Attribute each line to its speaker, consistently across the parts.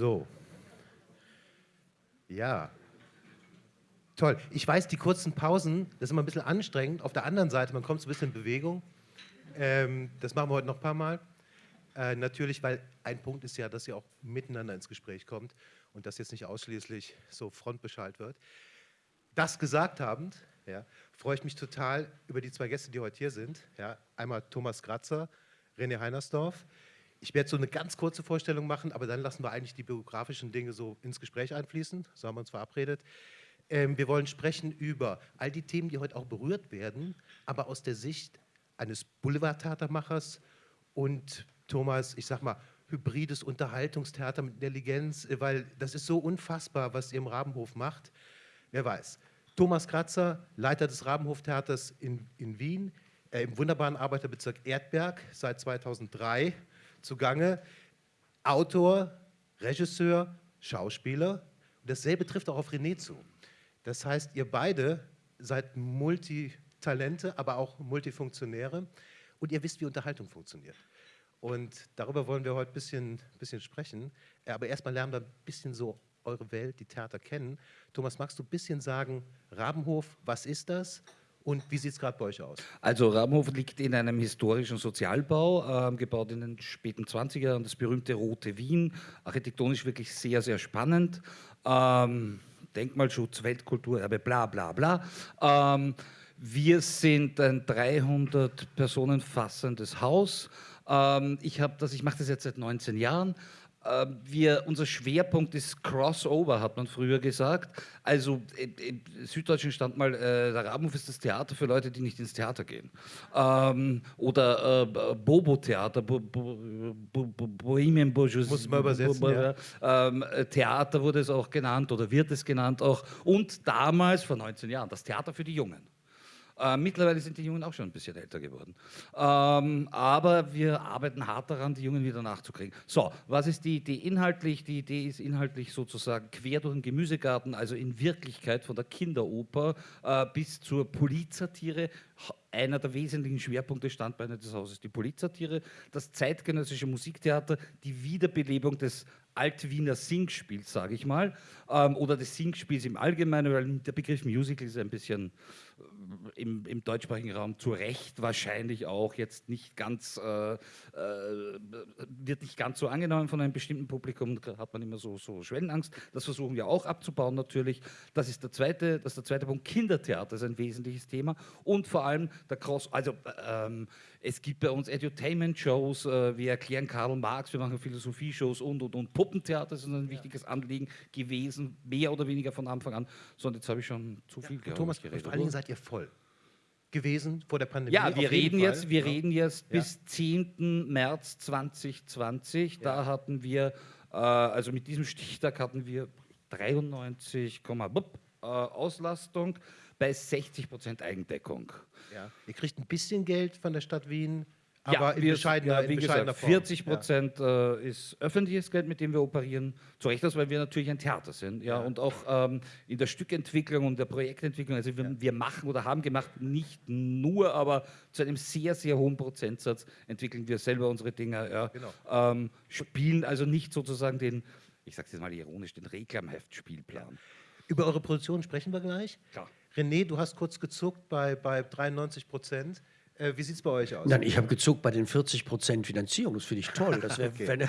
Speaker 1: So. Ja. Toll. Ich weiß, die kurzen Pausen, das ist immer ein bisschen anstrengend. Auf der anderen Seite, man kommt so ein bisschen in Bewegung. Ähm, das machen wir heute noch ein paar Mal. Äh, natürlich, weil ein Punkt ist ja, dass ihr auch miteinander ins Gespräch kommt und das jetzt nicht ausschließlich so frontbeschallt wird. Das gesagt habend, ja, freue ich mich total über die zwei Gäste, die heute hier sind. Ja, einmal Thomas Kratzer, René Heinersdorf. Ich werde so eine ganz kurze Vorstellung machen, aber dann lassen wir eigentlich die biografischen Dinge so ins Gespräch einfließen. So haben wir uns verabredet. Ähm, wir wollen sprechen über all die Themen, die heute auch berührt werden, aber aus der Sicht eines Boulevardtheatermachers und Thomas, ich sag mal, hybrides Unterhaltungstheater mit Intelligenz, weil das ist so unfassbar, was ihr im Rabenhof macht. Wer weiß. Thomas Kratzer, Leiter des Rabenhoftheaters in, in Wien, äh, im wunderbaren Arbeiterbezirk Erdberg, seit 2003 zugange. Autor, Regisseur, Schauspieler. Und dasselbe trifft auch auf René zu. Das heißt, ihr beide seid Multitalente, aber auch Multifunktionäre und ihr wisst, wie Unterhaltung funktioniert. Und darüber wollen wir heute ein bisschen, bisschen sprechen. Aber erstmal lernen wir ein bisschen so eure Welt, die Theater kennen. Thomas, magst du ein bisschen sagen, Rabenhof, was ist das? Und wie sieht es gerade bei euch aus?
Speaker 2: Also Rabenhof liegt in einem historischen Sozialbau, äh, gebaut in den späten 20er Jahren, das berühmte Rote Wien, architektonisch wirklich sehr, sehr spannend. Ähm, Denkmalschutz, Weltkulturerbe, bla bla bla. Ähm, wir sind ein 300 Personen fassendes Haus. Ähm, ich, ich mache das jetzt seit 19 Jahren. Ähm, wir, unser Schwerpunkt ist Crossover, hat man früher gesagt. Also im Süddeutschen stand mal, äh, der Rabenhof ist das Theater für Leute, die nicht ins Theater gehen. Ähm, oder äh, Bobo-Theater, Bo Bo Bo Bohemian Bourgeoisie.
Speaker 1: Muss man übersetzen, ja.
Speaker 2: ähm, Theater wurde es auch genannt oder wird es genannt auch. Und damals, vor 19 Jahren, das Theater für die Jungen. Äh, mittlerweile sind die Jungen auch schon ein bisschen älter geworden. Ähm, aber wir arbeiten hart daran, die Jungen wieder nachzukriegen. So, was ist die Idee inhaltlich? Die Idee ist inhaltlich sozusagen quer durch den Gemüsegarten, also in Wirklichkeit von der Kinderoper äh, bis zur Polizsatire. Einer der wesentlichen Schwerpunkte Standbeine des Hauses, die Polizsatire, das zeitgenössische Musiktheater, die Wiederbelebung des Altwiener Singspiels, sage ich mal, ähm, oder des Singspiels im Allgemeinen, weil der Begriff Musical ist ein bisschen äh, im, im, deutschsprachigen Raum zu Recht wahrscheinlich auch jetzt nicht ganz, äh, äh, wird nicht ganz so angenommen von einem bestimmten Publikum, da hat man immer so, so Schwellenangst. Das versuchen wir auch abzubauen natürlich. Das ist der zweite, das ist der zweite Punkt. Kindertheater ist ein wesentliches Thema und vor allem der Cross, also ähm, es gibt bei uns Edutainment-Shows, äh, wir erklären Karl Marx, wir machen Philosophie-Shows und, und, und. Puppentheater ist ein wichtiges Anliegen gewesen, mehr oder weniger von Anfang an. So, und jetzt habe ich schon zu viel
Speaker 1: ja, Thomas, geredet. Vor allen Dingen seid ihr voll gewesen vor der Pandemie.
Speaker 2: Ja, wir reden jetzt, wir ja. reden jetzt ja. bis 10. März 2020. Ja. Da hatten wir, äh, also mit diesem Stichtag hatten wir 93, äh, Auslastung bei 60 Prozent Eigendeckung.
Speaker 1: Ja. Ihr kriegt ein bisschen Geld von der Stadt Wien, aber ja, in
Speaker 2: bescheidener, ja, wie in bescheidener gesagt, 40 Prozent ja. äh, ist öffentliches Geld, mit dem wir operieren. Zu Recht aus, weil wir natürlich ein Theater sind. Ja, Und auch ähm, in der Stückentwicklung und der Projektentwicklung, also wir, wir, machen oder haben gemacht, nicht nur, aber zu einem sehr, sehr hohen Prozentsatz entwickeln wir selber unsere Dinge. Ja. Genau. Ähm, spielen also nicht sozusagen den, ich sage es jetzt mal ironisch, den Reklamheftspielplan.
Speaker 1: Über eure Produktion sprechen wir gleich. Klar. René, du hast kurz gezuckt bei, bei 93 Prozent. Äh, wie sieht es bei euch aus?
Speaker 3: Nein, ich habe gezuckt bei den 40 Prozent Finanzierung. Das finde ich toll. Das
Speaker 2: okay.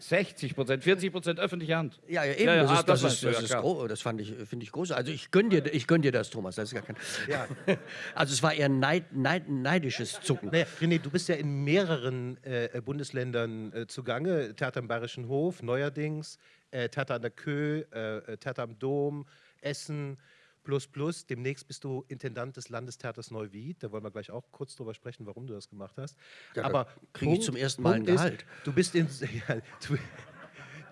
Speaker 2: 60 Prozent, 40 Prozent öffentliche Hand.
Speaker 3: Ja, ja eben. Ja, ja, das, ist, ah, das, das, ist, das, ist, ja, das fand ich, finde ich groß. Also ich gönne dir, gönn dir das, Thomas. Das ist gar kein. Ja. Also es war eher neid, neid, neidisches Zucken.
Speaker 1: Naja, René, du bist ja in mehreren äh, Bundesländern äh, zugange. Theater am Bayerischen Hof, neuerdings, äh, Theater an der Kö, äh, äh, Theater am Dom, Essen. Plus Plus. Demnächst bist du Intendant des Landestheaters Neuwied. Da wollen wir gleich auch kurz drüber sprechen, warum du das gemacht hast.
Speaker 3: Ja, Aber kriege ich zum ersten Mal ein Gehalt.
Speaker 1: Ist, du, bist in, ja, du,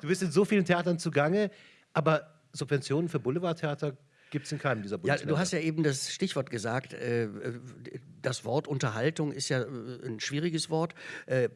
Speaker 1: du bist in so vielen Theatern zugange, aber Subventionen für Boulevardtheater gibt es in keinem dieser
Speaker 3: Bundesländer. Ja, du hast ja eben das Stichwort gesagt. Äh, das Wort Unterhaltung ist ja äh, ein schwieriges Wort. Äh,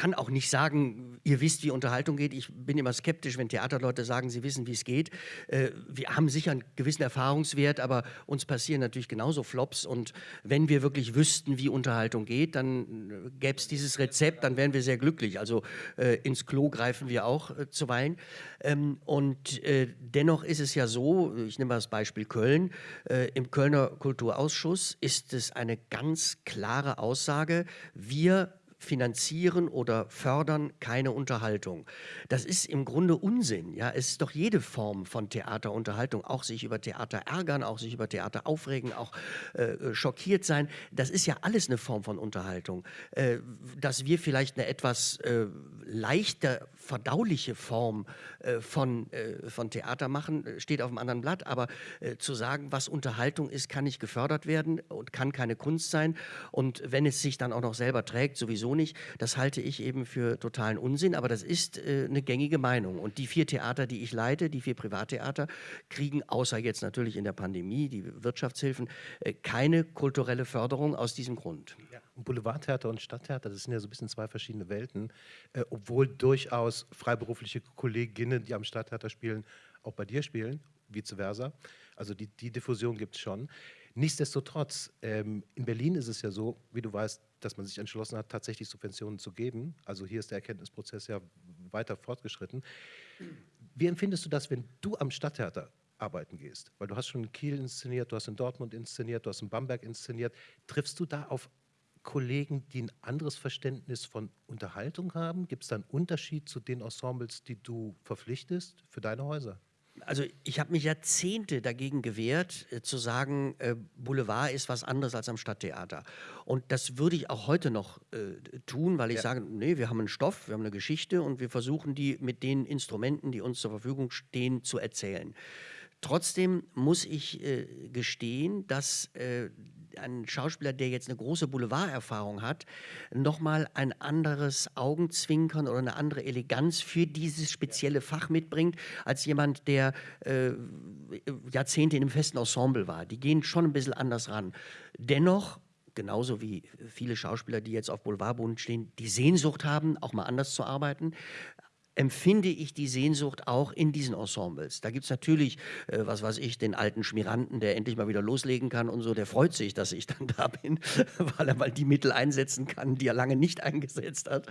Speaker 3: kann auch nicht sagen, ihr wisst, wie Unterhaltung geht. Ich bin immer skeptisch, wenn Theaterleute sagen, sie wissen, wie es geht. Äh, wir haben sicher einen gewissen Erfahrungswert, aber uns passieren natürlich genauso Flops. Und wenn wir wirklich wüssten, wie Unterhaltung geht, dann äh, gäbe es dieses Rezept, dann wären wir sehr glücklich. Also äh, ins Klo greifen wir auch äh, zuweilen. Ähm, und äh, dennoch ist es ja so, ich nehme mal das Beispiel Köln, äh, im Kölner Kulturausschuss ist es eine ganz klare Aussage, wir finanzieren oder fördern keine Unterhaltung. Das ist im Grunde Unsinn. Ja? Es ist doch jede Form von Theaterunterhaltung, auch sich über Theater ärgern, auch sich über Theater aufregen, auch äh, schockiert sein. Das ist ja alles eine Form von Unterhaltung. Äh, dass wir vielleicht eine etwas äh, leichter verdauliche Form äh, von, äh, von Theater machen, äh, steht auf einem anderen Blatt. Aber äh, zu sagen, was Unterhaltung ist, kann nicht gefördert werden und kann keine Kunst sein. Und wenn es sich dann auch noch selber trägt, sowieso nicht. Das halte ich eben für totalen Unsinn. Aber das ist äh, eine gängige Meinung. Und die vier Theater, die ich leite, die vier Privattheater, kriegen außer jetzt natürlich in der Pandemie, die Wirtschaftshilfen, äh, keine kulturelle Förderung aus diesem Grund.
Speaker 1: Ja. Boulevardtheater und Stadttheater, das sind ja so ein bisschen zwei verschiedene Welten, äh, obwohl durchaus freiberufliche Kolleginnen, die am Stadttheater spielen, auch bei dir spielen, vice versa. Also die, die Diffusion gibt es schon. Nichtsdestotrotz, ähm, in Berlin ist es ja so, wie du weißt, dass man sich entschlossen hat, tatsächlich Subventionen zu geben. Also hier ist der Erkenntnisprozess ja weiter fortgeschritten. Wie empfindest du das, wenn du am Stadttheater arbeiten gehst? Weil du hast schon in Kiel inszeniert, du hast in Dortmund inszeniert, du hast in Bamberg inszeniert. Triffst du da auf Kollegen, die ein anderes Verständnis von Unterhaltung haben? Gibt es da einen Unterschied zu den Ensembles, die du verpflichtest für deine Häuser?
Speaker 3: Also ich habe mich Jahrzehnte dagegen gewehrt, äh, zu sagen, äh, Boulevard ist was anderes als am Stadttheater. Und das würde ich auch heute noch äh, tun, weil ich ja. sage, nee, wir haben einen Stoff, wir haben eine Geschichte und wir versuchen die mit den Instrumenten, die uns zur Verfügung stehen, zu erzählen. Trotzdem muss ich äh, gestehen, dass äh, ein Schauspieler, der jetzt eine große Boulevarderfahrung hat, nochmal ein anderes Augenzwinkern oder eine andere Eleganz für dieses spezielle Fach mitbringt, als jemand, der äh, Jahrzehnte in einem festen Ensemble war. Die gehen schon ein bisschen anders ran. Dennoch genauso wie viele Schauspieler, die jetzt auf Boulevardboden stehen, die Sehnsucht haben, auch mal anders zu arbeiten empfinde ich die Sehnsucht auch in diesen Ensembles. Da gibt es natürlich, äh, was weiß ich, den alten Schmiranten, der endlich mal wieder loslegen kann und so, der freut sich, dass ich dann da bin, weil er mal die Mittel einsetzen kann, die er lange nicht eingesetzt hat.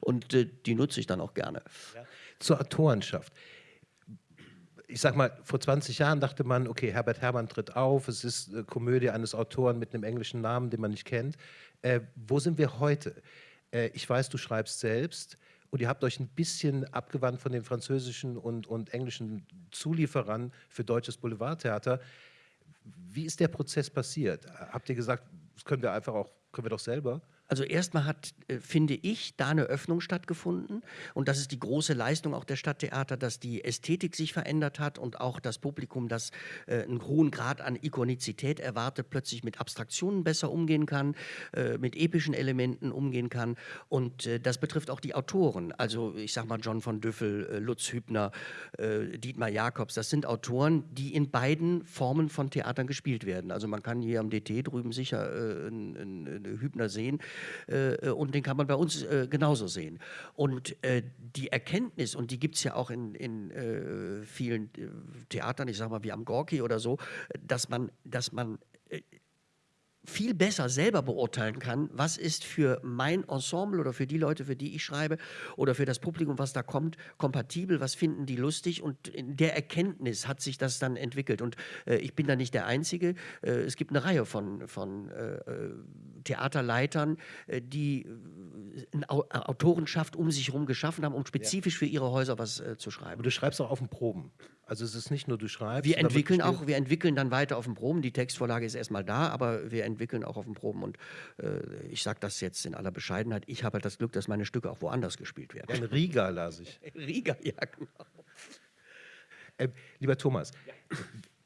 Speaker 3: Und äh, die nutze ich dann auch gerne. Ja.
Speaker 1: Zur Autorenschaft. Ich sag mal, vor 20 Jahren dachte man, okay, Herbert Herrmann tritt auf, es ist eine Komödie eines Autoren mit einem englischen Namen, den man nicht kennt. Äh, wo sind wir heute? Äh, ich weiß, du schreibst selbst und ihr habt euch ein bisschen abgewandt von den französischen und, und englischen Zulieferern für deutsches Boulevardtheater. Wie ist der Prozess passiert? Habt ihr gesagt, das können wir einfach auch, können wir doch selber?
Speaker 3: Also erstmal hat, äh, finde ich, da eine Öffnung stattgefunden. Und das ist die große Leistung auch der Stadttheater, dass die Ästhetik sich verändert hat und auch das Publikum, das äh, einen hohen Grad an Ikonizität erwartet, plötzlich mit Abstraktionen besser umgehen kann, äh, mit epischen Elementen umgehen kann. Und das betrifft auch die Autoren. Also ich sage mal John von Düffel, Lutz Hübner, Dietmar Jakobs. Das sind Autoren, die in beiden Formen von Theatern gespielt werden. Also man kann hier am DT drüben sicher einen, Hübner sehen und den kann man bei uns äh, genauso sehen. Und äh, die Erkenntnis, und die gibt es ja auch in, in äh, vielen äh, Theatern, ich sage mal wie am Gorki oder so, dass man, dass man viel besser selber beurteilen kann, was ist für mein Ensemble oder für die Leute, für die ich schreibe oder für das Publikum, was da kommt, kompatibel, was finden die lustig und in der Erkenntnis hat sich das dann entwickelt und äh, ich bin da nicht der Einzige. Äh, es gibt eine Reihe von, von äh, äh Theaterleitern, äh, die äh, eine Autorenschaft um sich herum geschaffen haben, um spezifisch ja. für ihre Häuser was zu schreiben.
Speaker 1: Und du schreibst auch auf den Proben. Also es ist nicht nur du schreibst.
Speaker 3: Wir entwickeln auch, wir entwickeln dann weiter auf den Proben. Die Textvorlage ist erstmal da, aber wir entwickeln auch auf den Proben. Und äh, ich sage das jetzt in aller Bescheidenheit. Ich habe halt das Glück, dass meine Stücke auch woanders gespielt werden.
Speaker 1: in Riga las ich.
Speaker 3: Riga, ja genau.
Speaker 1: Äh, lieber Thomas, ja.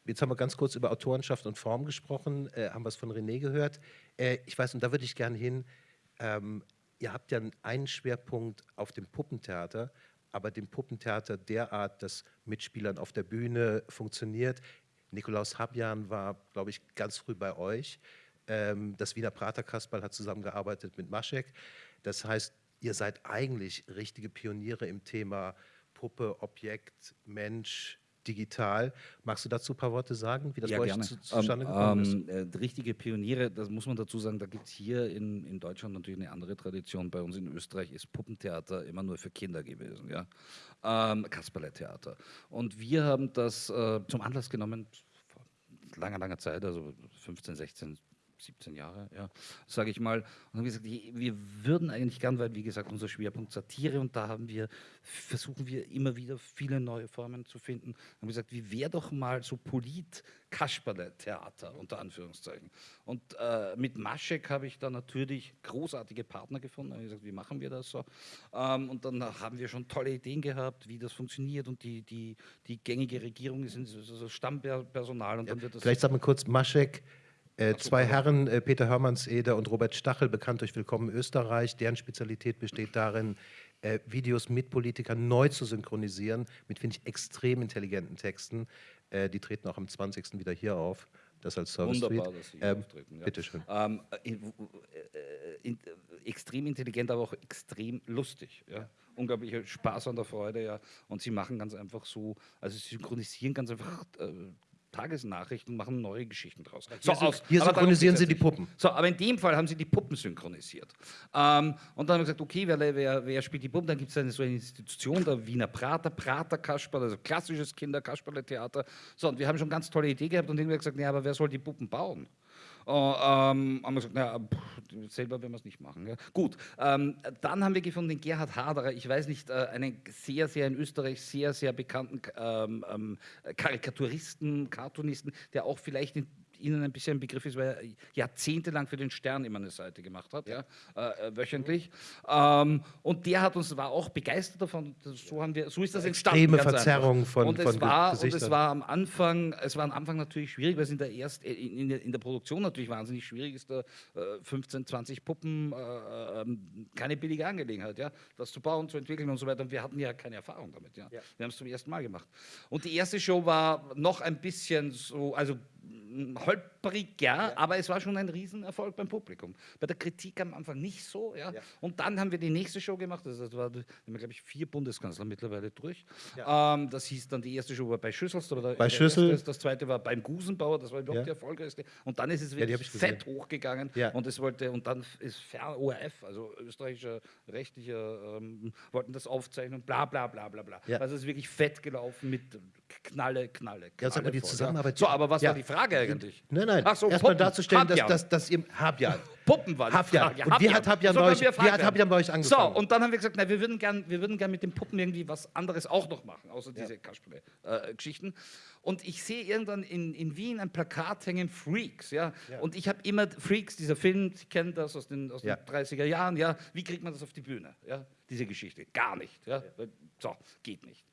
Speaker 1: jetzt haben wir ganz kurz über Autorenschaft und Form gesprochen, äh, haben was von René gehört. Äh, ich weiß, und da würde ich gerne hin. Ähm, ihr habt ja einen Schwerpunkt auf dem Puppentheater aber dem Puppentheater derart, dass mit Spielern auf der Bühne funktioniert. Nikolaus Habjan war, glaube ich, ganz früh bei euch. Ähm, das Wiener Praterkasperl hat zusammengearbeitet mit Maschek. Das heißt, ihr seid eigentlich richtige Pioniere im Thema Puppe, Objekt, Mensch, digital. Magst du dazu ein paar Worte sagen, wie das
Speaker 2: ja,
Speaker 1: bei euch
Speaker 2: gerne.
Speaker 1: zu, zustande gekommen ist?
Speaker 2: ähm, äh, richtige Pioniere, das muss man dazu sagen, da gibt es hier in, in Deutschland natürlich eine andere Tradition. Bei uns in Österreich ist Puppentheater immer nur für Kinder gewesen, ja. Ähm, Kasperle-Theater. Und wir haben das äh, zum Anlass genommen, vor langer, langer Zeit, also 15, 16, 17 Jahre, ja, sage ich mal. Und haben gesagt, wir würden eigentlich gern, weil wie gesagt unser Schwerpunkt Satire und da haben wir, versuchen wir immer wieder viele neue Formen zu finden. Haben gesagt, wie wäre doch mal so Polit-Kasperle-Theater unter Anführungszeichen. Und äh, mit Maschek habe ich da natürlich großartige Partner gefunden. Habe gesagt, wie machen wir das so? Ähm, und dann haben wir schon tolle Ideen gehabt, wie das funktioniert und die, die, die gängige Regierung ist so so Stammpersonal und dann wird das
Speaker 1: Vielleicht sagen wir kurz Maschek. Äh, zwei Herren, äh, Peter Hörmannseder und Robert Stachel, bekannt durch Willkommen Österreich. Deren Spezialität besteht darin, äh, Videos mit Politikern neu zu synchronisieren, mit, finde ich, extrem intelligenten Texten. Äh, die treten auch am 20. wieder hier auf. Das als Service
Speaker 2: Wunderbar,
Speaker 1: Tweet.
Speaker 2: dass Sie
Speaker 1: Ähm,
Speaker 2: auftreten. Ja.
Speaker 1: Bitteschön.
Speaker 2: Ähm, in, äh, in, äh, extrem intelligent, aber auch extrem lustig. Ja. Unglaublicher Spaß an der Freude, ja. Und sie machen ganz einfach so, also sie synchronisieren ganz einfach Tagesnachrichten machen neue Geschichten draus. So,
Speaker 1: Hier,
Speaker 2: aus-
Speaker 1: hier synchronisieren sie die. Puppen.
Speaker 2: So, aber in dem Fall haben sie die Puppen synchronisiert. Ähm, und dann haben wir gesagt, okay, wer, wer, wer spielt die Puppen? Dann gibt es eine so eine Institution, der Wiener Prater, Prater Kasperle, also klassisches Kinder-Kasperle-Theater. So, und wir haben schon ganz tolle Idee gehabt und dann haben wir gesagt, nee, aber wer soll die Puppen bauen? Äh, ähm, haben wir gesagt, naja, pff, selber werden wir es nicht machen. Ja. Gut, ähm, dann haben wir gefunden den Gerhard Haderer, ich weiß nicht, äh, einen sehr, sehr in Österreich sehr, sehr bekannten ähm, ähm, Karikaturisten, Cartoonisten, der auch vielleicht in Ihnen ein bisschen ein Begriff ist, weil er jahrzehntelang für den Stern immer eine Seite gemacht hat, ja, äh, äh, wöchentlich. Ähm, und der hat uns war auch begeistert davon. So haben wir, so ist das entstanden.
Speaker 1: Extreme
Speaker 2: ganz einfach.
Speaker 1: Verzerrung von-
Speaker 2: und es
Speaker 1: von
Speaker 2: war, und es
Speaker 1: Gesichtern.
Speaker 2: war am Anfang, es war am Anfang natürlich schwierig, weil es in der erst in, in, der, in der Produktion natürlich wahnsinnig schwierig ist, da äh, 15, 20 Puppen, äh, ähm, keine billige Angelegenheit, ja, das zu bauen, zu entwickeln und so weiter. Und wir hatten ja keine Erfahrung damit, ja. Wir haben es zum ersten Mal gemacht. Und die erste Show war noch ein bisschen so, also 嗯嗯 holprig, ja, aber es war schon ein Riesenerfolg beim Publikum. Bei der Kritik am Anfang nicht so, ja. Und dann haben wir die nächste Show gemacht, also das war, glaube ich, vier Bundeskanzler mittlerweile durch. Ähm, das hieß dann, die erste Show war bei Schüssels, oder der,
Speaker 1: Bei
Speaker 2: der
Speaker 1: Schüssel.
Speaker 2: erste, das zweite war beim Gusenbauer, das war überhaupt
Speaker 1: Ja.
Speaker 2: die erfolgreichste. Und dann ist es wirklich fett hochgegangen
Speaker 1: Ja.
Speaker 2: und es wollte, und dann ist Fer ORF, also österreichischer rechtlicher, ähm, wollten das aufzeichnen, bla bla bla bla bla.
Speaker 1: Ja.
Speaker 2: Also es ist wirklich fett gelaufen mit Knalle, Knalle, Knalle.
Speaker 1: Ja, sag mal, die Zusammenarbeit-
Speaker 2: So, aber was
Speaker 1: Ja.
Speaker 2: war die Frage eigentlich?
Speaker 1: Nein, nein.
Speaker 2: Ach so,
Speaker 1: Erstmal darzustellen, dass,
Speaker 2: Habjan.
Speaker 1: dass, dass ihr Habjan.
Speaker 2: Puppen war
Speaker 1: Habjan.
Speaker 2: Frage.
Speaker 1: Und wie hat Habjan
Speaker 2: So
Speaker 1: bei euch- wie hat. Habjan bei euch angefangen?
Speaker 2: So, und dann haben wir gesagt, na, wir würden gern, wir würden gern mit den Puppen irgendwie was anderes auch noch machen, außer diese Kasperle-Geschichten. und ich sehe irgendwann in, in Wien ein Plakat hängen, Freaks, ja. Und ich habe immer Freaks, dieser Film, Sie kennen das aus den, aus
Speaker 1: Ja.
Speaker 2: den 30er Jahren, ja. Wie kriegt man das auf die Bühne, ja? Diese Geschichte. Gar nicht, ja. So, geht nicht.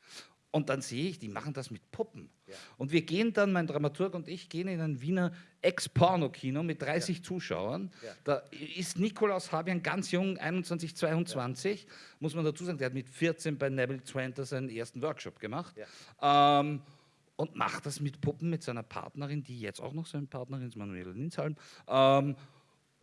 Speaker 2: Und dann sehe ich, die machen das mit Puppen. Und wir gehen dann, mein Dramaturg und ich, gehen in ein Wiener Ex-Porno-Kino mit 30 Zuschauern. Da ist Nikolaus Habian ganz jung, 21, 22, muss man dazu sagen, der hat mit 14 bei Neville Twenter seinen ersten Workshop gemacht. Ähm, und macht das mit Puppen mit seiner Partnerin, die jetzt auch noch seine Partnerin ist, Manuela Linshalm. Ähm,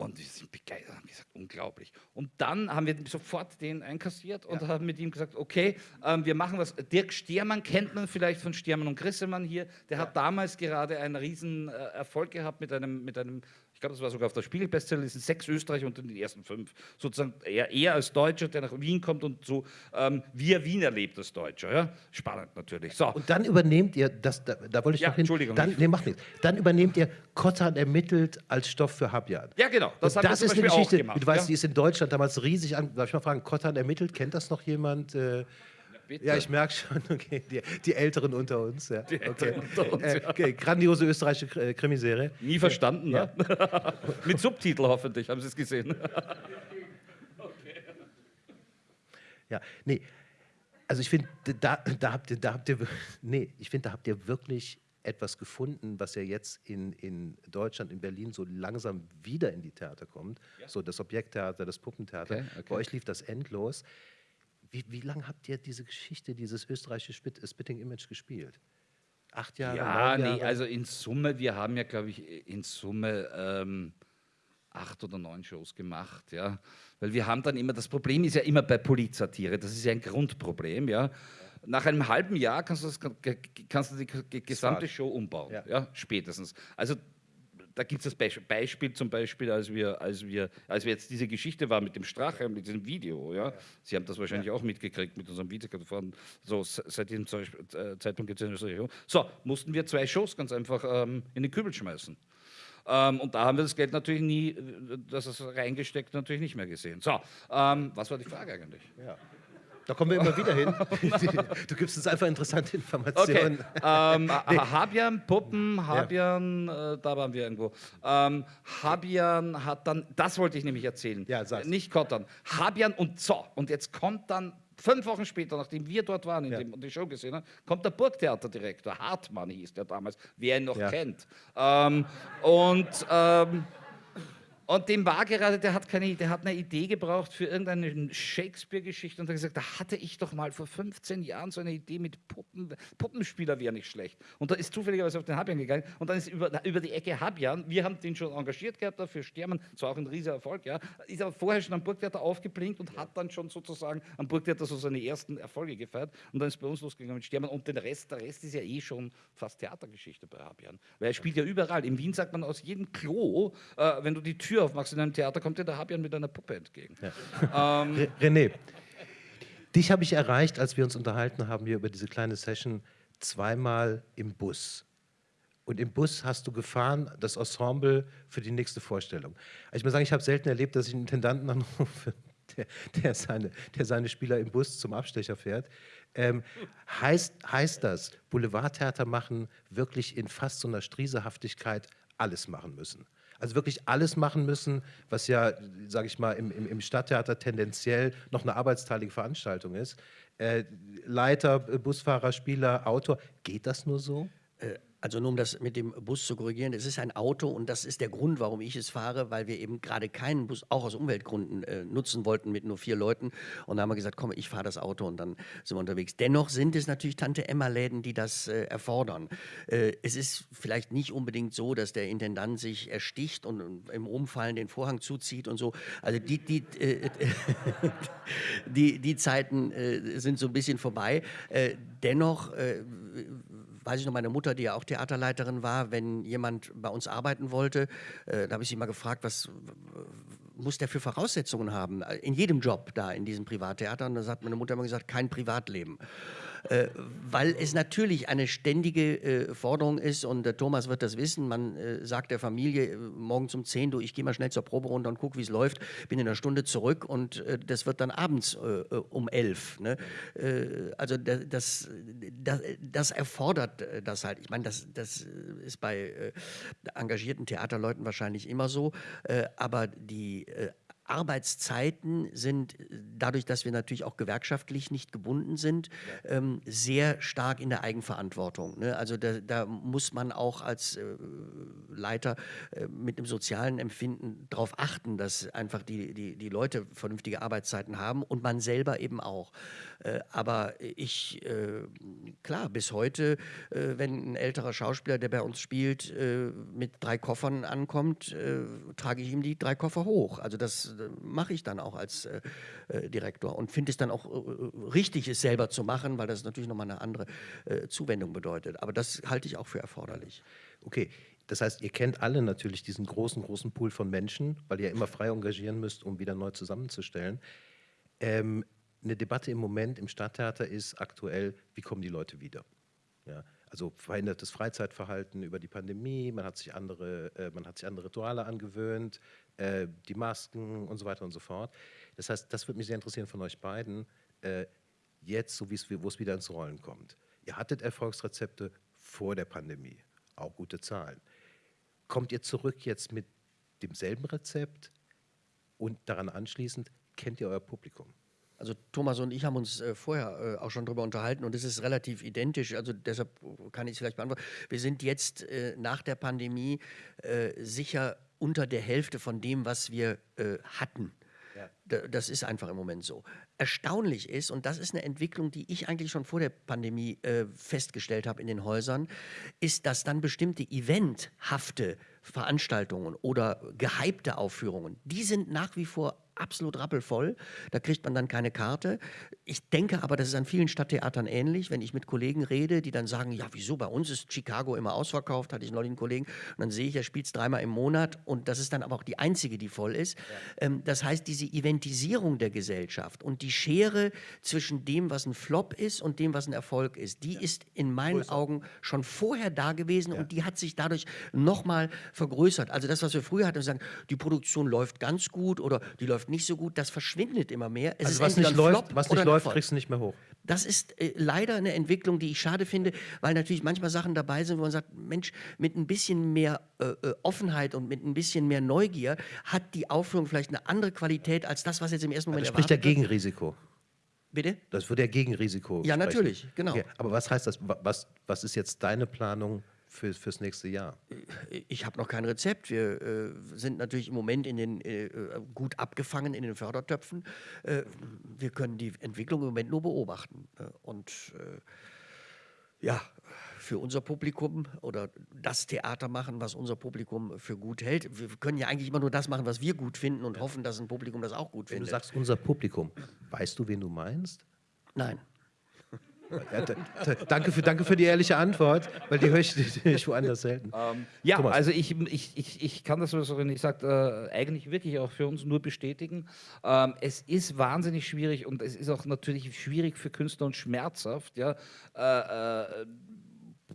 Speaker 2: und wir sind begeistert, haben gesagt, unglaublich. Und dann haben wir sofort den einkassiert und haben mit ihm gesagt, okay, ähm, wir machen was. Dirk Stiermann kennt man vielleicht von Stiermann und Grissemann hier. Der hat damals gerade einen riesen äh, Erfolg gehabt mit einem, mit einem glaube, das war sogar auf der Spiegel-Bestsellerliste, sechs Österreicher unter den ersten fünf. Sozusagen er, er als Deutscher, der nach Wien kommt und so, ähm, wie er Wien erlebt als Deutscher. Ja? Spannend natürlich. So.
Speaker 1: Und dann übernehmt ihr, das, da, da wollte ich
Speaker 2: Ja,
Speaker 1: noch hin,
Speaker 2: Entschuldigung.
Speaker 1: dann, nee, macht nichts. Dann übernehmt ihr Kottan ermittelt als Stoff für Habjan.
Speaker 2: ja, genau. Das,
Speaker 1: Das, ist eine Geschichte,
Speaker 2: gemacht,
Speaker 1: du weißt,
Speaker 2: ja?
Speaker 1: die ist in Deutschland damals riesig an. Darf ich mal fragen, Kottan ermittelt, kennt das noch jemand? Äh,
Speaker 2: Bitte.
Speaker 1: ja, ich merke schon, okay, die, die Älteren unter uns. Ja. okay.
Speaker 2: Älteren unter uns,
Speaker 1: äh, okay. Grandiose österreichische äh, Krimiserie.
Speaker 2: Nie verstanden, ne? Mit Subtitel hoffentlich, haben Sie es gesehen.
Speaker 1: Ja, nee. Also ich finde, da, da habt ihr, da habt ihr, nee, ich finde, da habt ihr wirklich etwas gefunden, was ja jetzt in, in Deutschland, in Berlin so langsam wieder in die Theater kommt. So das Objekttheater, das Puppentheater.
Speaker 2: Okay, okay.
Speaker 1: Bei euch lief das endlos. Wie, wie lange habt ihr diese Geschichte, dieses österreichische Spit, Spitting Image gespielt? Acht Jahre?
Speaker 2: Ja, nee,
Speaker 1: Jahre?
Speaker 2: also in Summe, wir haben ja, glaube ich, in Summe ähm, acht oder neun Shows gemacht, ja. Weil wir haben dann immer, das Problem ist ja immer bei Polizatire, das ist ja ein Grundproblem, ja. Nach einem halben Jahr kannst du, das, kannst du die gesamte Show umbauen, ja. ja spätestens. Also da gibt es das Beispiel zum Beispiel, als wir, als, wir, als wir jetzt diese Geschichte war mit dem Strache, mit diesem Video. Ja? ja. Sie haben das wahrscheinlich ja. auch mitgekriegt mit unserem Video. So, seit diesem äh, Zeitpunkt gibt es eine So, mussten wir zwei Shows ganz einfach ähm, in den Kübel schmeißen. Ähm, und da haben wir das Geld natürlich nie, äh, das ist reingesteckt, natürlich nicht mehr gesehen. So, ähm, was war die Frage eigentlich?
Speaker 1: Ja. Da kommen wir immer wieder hin. Du gibst uns einfach interessante Informationen.
Speaker 2: Okay. Ähm, nee. Habian, Puppen, Habian, ja. äh, da waren wir irgendwo. Ähm, Habian hat dann, das wollte ich nämlich erzählen,
Speaker 1: ja, sag's.
Speaker 2: nicht Kottern. Habian und Zo. Und jetzt kommt dann fünf Wochen später, nachdem wir dort waren ja. und die Show gesehen haben, kommt der Burgtheaterdirektor, Hartmann hieß der damals, wer ihn noch ja. kennt. Ähm, und ähm, und dem war gerade, der hat, keine, der hat eine Idee gebraucht für irgendeine Shakespeare-Geschichte und hat gesagt, da hatte ich doch mal vor 15 Jahren so eine Idee mit Puppen, Puppenspieler wäre nicht schlecht. Und da ist zufälligerweise auf den Habian gegangen und dann ist über, über die Ecke Habian, wir haben den schon engagiert gehabt dafür, Stermann, zwar auch ein riesiger Erfolg, ja, ist aber vorher schon am Burgtheater aufgeblinkt und hat dann schon sozusagen am Burgtheater so seine ersten Erfolge gefeiert und dann ist bei uns losgegangen mit Stermann und den Rest, der Rest ist ja eh schon fast Theatergeschichte bei Habian, weil er spielt ja überall. In Wien sagt man aus jedem Klo, äh, wenn du die Tür Tür aufmachst in einem Theater, kommt dir der Habian mit einer Puppe entgegen.
Speaker 1: Ja. Ähm, René, dich habe ich erreicht, als wir uns unterhalten haben hier über diese kleine Session, zweimal im Bus. Und im Bus hast du gefahren, das Ensemble für die nächste Vorstellung. Also ich muss sagen, ich habe selten erlebt, dass ich einen Intendanten anrufe, der, der, seine, der seine Spieler im Bus zum Abstecher fährt. Ähm, heißt, heißt das, Boulevardtheater machen, wirklich in fast so einer Striesehaftigkeit alles machen müssen? Also wirklich alles machen müssen, was ja, sage ich mal, im, im, Stadttheater tendenziell noch eine arbeitsteilige Veranstaltung ist. Äh, Leiter, Busfahrer, Spieler, Autor, geht das nur so?
Speaker 3: Also nur um das mit dem Bus zu korrigieren, es ist ein Auto und das ist der Grund, warum ich es fahre, weil wir eben gerade keinen Bus, auch aus Umweltgründen, äh, nutzen wollten mit nur vier Leuten. Und da haben wir gesagt, komm, ich fahre das Auto und dann sind wir unterwegs. Dennoch sind es natürlich Tante-Emma-Läden, die das äh, erfordern. Äh, es ist vielleicht nicht unbedingt so, dass der Intendant sich ersticht und im Umfallen den Vorhang zuzieht und so. Also die, die, äh, die, die Zeiten äh, sind so ein bisschen vorbei. Äh, dennoch weiß ich noch, meine Mutter, die ja auch Theaterleiterin war, wenn jemand bei uns arbeiten wollte, äh, da habe ich sie mal gefragt, was muss der für Voraussetzungen haben? In jedem Job da, in diesem Privattheater. Und da hat meine Mutter immer gesagt, kein Privatleben. Äh, weil es natürlich eine ständige äh, Forderung ist und der Thomas wird das wissen, man äh, sagt der Familie äh, morgens um 10, du, ich gehe mal schnell zur Probe runter und gucke, wie es läuft, bin in einer Stunde zurück und äh, das wird dann abends äh, um 11. Ne? also das, das, das, erfordert das halt. Ich meine, das, das ist bei engagierten Theaterleuten wahrscheinlich immer so, aber die Arbeitszeiten sind äh, dadurch, dass wir natürlich auch gewerkschaftlich nicht gebunden sind, ähm, sehr stark in der Eigenverantwortung. Ne? Also da, da, muss man auch als äh, Leiter äh, mit einem sozialen Empfinden darauf achten, dass einfach die, die, die Leute vernünftige Arbeitszeiten haben und man selber eben auch. Äh, aber ich, äh, klar, bis heute, äh, wenn ein älterer Schauspieler, der bei uns spielt, mit drei Koffern ankommt, trage ich ihm die drei Koffer hoch. Also das mache ich dann auch als Direktor und finde es dann auch richtig, es selber zu machen, weil das natürlich nochmal eine andere Zuwendung bedeutet. Aber das halte ich auch für erforderlich.
Speaker 1: Okay, das heißt, ihr kennt alle natürlich diesen großen, großen Pool von Menschen, weil ihr immer frei engagieren müsst, um wieder neu zusammenzustellen. Ähm, eine Debatte im Moment im Stadttheater ist aktuell, wie kommen die Leute wieder? Ja, also verhindertes Freizeitverhalten über die Pandemie, man hat sich andere, äh, man hat sich andere Rituale angewöhnt, äh, die Masken und so weiter und so fort. Das heißt, das würde mich sehr interessieren von euch beiden, äh, jetzt, so wo es wieder ins Rollen kommt. Ihr hattet Erfolgsrezepte vor der Pandemie, auch gute Zahlen. Kommt ihr zurück jetzt mit demselben Rezept und daran anschließend, kennt ihr euer Publikum?
Speaker 3: Also Thomas und ich haben uns äh, vorher äh, auch schon darüber unterhalten und es ist relativ identisch. Also deshalb kann ich es vielleicht beantworten. Wir sind jetzt äh, nach der Pandemie äh, sicher unter der Hälfte von dem, was wir äh, hatten. Ja. Da- Das ist einfach im Moment so. Erstaunlich ist, und das ist eine Entwicklung, die ich eigentlich schon vor der Pandemie äh, festgestellt habe in den Häusern, ist, dass dann bestimmte eventhafte Veranstaltungen oder gehypte Aufführungen, die sind nach wie vor absolut rappelvoll. Da kriegt man dann keine Karte. Ich denke aber, das ist an vielen Stadttheatern ähnlich, wenn ich mit Kollegen rede, die dann sagen, ja, wieso, bei uns ist Chicago immer ausverkauft, hatte ich neulich einen Kollegen, und dann sehe ich, er spielt es dreimal im Monat und das ist dann aber auch die einzige, die voll ist. Ähm, das heißt, diese Eventisierung der Gesellschaft und die Schere zwischen dem, was ein Flop ist und dem, was ein Erfolg ist, die ist in meinen Augen schon vorher da gewesen und die hat sich dadurch nochmal vergrößert. Also das, was wir früher hatten, wir sagen, die Produktion läuft ganz gut oder die läuft nicht so gut, das verschwindet immer mehr. Es
Speaker 1: Also was nicht läuft, was nicht läuft, kriegst du nicht mehr hoch.
Speaker 3: Das ist äh, leider eine Entwicklung, die ich schade finde, weil natürlich manchmal Sachen dabei sind, wo man sagt, Mensch, mit ein bisschen mehr äh, äh, Offenheit und mit ein bisschen mehr Neugier hat die Aufführung vielleicht eine andere Qualität als das, was jetzt im ersten Moment
Speaker 1: Das spricht ja
Speaker 3: erwartet wird.
Speaker 1: Gegenrisiko.
Speaker 3: Bitte?
Speaker 1: Das würde ja Gegenrisiko
Speaker 3: Ja,
Speaker 1: sprechen.
Speaker 3: natürlich, genau.
Speaker 1: Okay, aber was heißt das? Wa- Was, was ist jetzt deine Planung für, fürs nächste Jahr?
Speaker 3: Ich habe noch kein Rezept. Wir äh, sind natürlich im Moment in den, äh, äh, gut abgefangen in den Fördertöpfen. Äh, wir können die Entwicklung im Moment nur beobachten. Äh, und äh, ja, für unser Publikum oder das Theater machen, was unser Publikum für gut hält. Wir können ja eigentlich immer nur das machen, was wir gut finden und hoffen, dass ein Publikum das auch gut
Speaker 1: Wenn du
Speaker 3: findet.
Speaker 1: sagst, unser Publikum, weißt du, wen du meinst?
Speaker 3: Nein.
Speaker 1: Ja, danke, für, danke für die ehrliche Antwort, weil die höre ich, die höre ich woanders selten.
Speaker 2: Ja,
Speaker 1: Thomas.
Speaker 2: also ich, ich, ich, ich kann das, was René sagt, äh, eigentlich wirklich auch für uns nur bestätigen. Ähm, es ist wahnsinnig schwierig und es ist auch natürlich schwierig für Künstler und schmerzhaft, ja, äh, äh,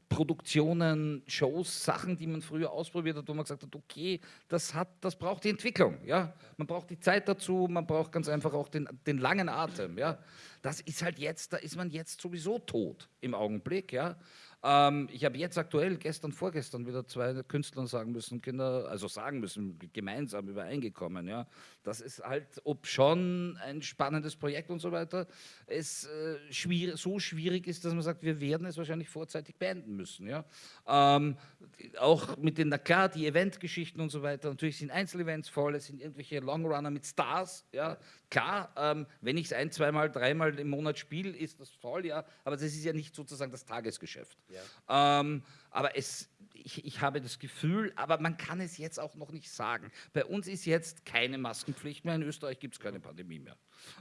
Speaker 2: Produktionen, Shows, Sachen, die man früher ausprobiert hat, wo man gesagt hat, okay, das, hat, das braucht die Entwicklung. Ja? Man braucht die Zeit dazu, man braucht ganz einfach auch den, den langen Atem. Ja? Das ist halt jetzt, da ist man jetzt sowieso tot im Augenblick. Ja? Ähm, ich habe jetzt aktuell, gestern, vorgestern, wieder zwei Künstlern sagen müssen, Kinder, also sagen müssen, gemeinsam übereingekommen, ja, das ist halt, ob schon ein spannendes Projekt und so weiter, es äh, schwierig, so schwierig ist, dass man sagt, wir werden es wahrscheinlich vorzeitig beenden müssen, ja. Ähm, auch mit den, na klar, die Eventgeschichten und so weiter, natürlich sind Einzelevents voll, es sind irgendwelche Longrunner mit Stars, ja, klar, ähm, wenn ich es ein, zweimal, dreimal im Monat spiele, ist das voll, ja, aber das ist ja nicht sozusagen das Tagesgeschäft. Ähm, aber es, ich, ich habe das Gefühl, aber man kann es jetzt auch noch nicht sagen. Bei uns ist jetzt keine Maskenpflicht mehr, in Österreich gibt es keine Pandemie mehr.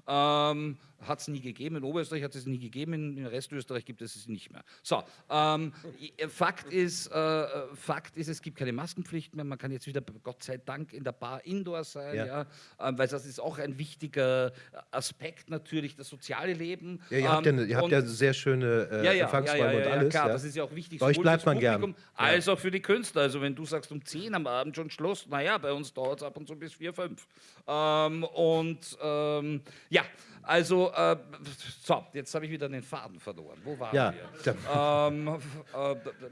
Speaker 2: Ähm, hat es nie gegeben, in Oberösterreich hat es nie gegeben, in, in Restösterreich gibt es es nicht mehr. So, ähm, Fakt, ist, äh, Fakt ist, es gibt keine Maskenpflicht mehr, man kann jetzt wieder, Gott sei Dank, in der Bar indoor sein,
Speaker 1: Ja.
Speaker 2: ja. ähm, weil das ist auch ein wichtiger Aspekt natürlich, das soziale Leben.
Speaker 1: Ja, ihr habt ja,
Speaker 2: Ähm,
Speaker 1: eine- ihr habt ja sehr schöne äh,
Speaker 2: ja, ja,
Speaker 1: Empfangsräume und
Speaker 2: ja,
Speaker 1: alles.
Speaker 2: klar,
Speaker 1: ja.
Speaker 2: das ist ja auch wichtig.
Speaker 1: Bei euch bleibt man gern.
Speaker 2: Publikum Als auch für die Künstler. Also wenn du sagst, um 10 am Abend schon Schluss, naja, bei uns dauert es ab und zu bis 4, 5. Ähm, und ähm, ja, also, äh, so, jetzt habe ich wieder den Faden verloren. Wo waren
Speaker 1: Ja,
Speaker 2: wir? Ähm,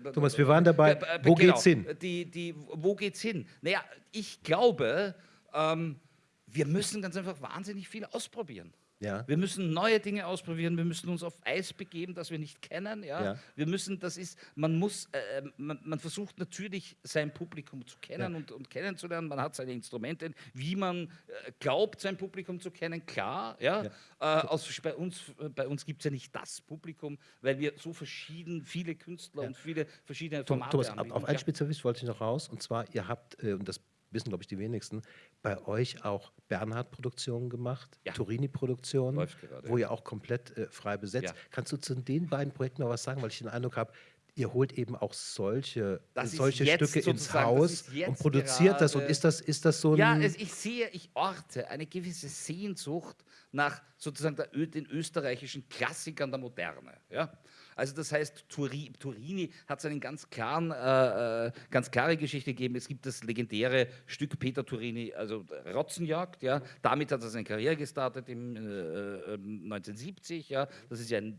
Speaker 2: äh,
Speaker 1: Thomas, wir waren dabei.
Speaker 2: äh,
Speaker 1: Wo
Speaker 2: genau,
Speaker 1: geht's hin?
Speaker 2: Die, die, wo geht's hin? Naja, ich glaube, ähm, wir müssen ganz einfach wahnsinnig viel ausprobieren.
Speaker 1: Ja.
Speaker 2: Wir müssen neue Dinge ausprobieren, wir müssen uns auf Eis begeben, das wir nicht kennen. Ja?
Speaker 1: Ja.
Speaker 2: Wir müssen, das ist, man muss, äh, man, man versucht natürlich sein Publikum zu kennen
Speaker 1: Ja.
Speaker 2: und, und kennenzulernen. Man hat seine Instrumente, wie man äh, glaubt, sein Publikum zu kennen, klar. Ja? Äh, aus, bei uns, äh, bei uns gibt es ja nicht das Publikum, weil wir so verschieden, viele Künstler und viele verschiedene Formate
Speaker 1: Thomas, auf,
Speaker 2: anbieten.
Speaker 1: auf einen. Spezialist wollte ich noch raus. Und zwar, ihr habt, äh, und das wissen, glaube ich, die wenigsten, bei euch auch Bernhard-Produktionen gemacht,
Speaker 2: Ja.
Speaker 1: Turini-Produktionen, wo ihr auch komplett äh, frei besetzt.
Speaker 2: Ja.
Speaker 1: Kannst du zu den beiden Projekten noch was sagen? Weil ich den Eindruck habe, ihr holt eben auch solche,
Speaker 2: Das
Speaker 1: solche Stücke ins Haus und produziert das. Und ist das, ist das so ein...
Speaker 2: Ja, es, ich sehe, ich orte eine gewisse Sehnsucht nach sozusagen der, den österreichischen Klassikern der Moderne. Ja? Also das heißt, Turi, Turini hat seinen ganz klaren, äh, äh, ganz klare Geschichte gegeben. Es gibt das legendäre Stück Peter Turini, also Rotzenjagd. Ja? Damit hat er seine Karriere gestartet im äh, äh, 1970. Ja? Das ist ja ein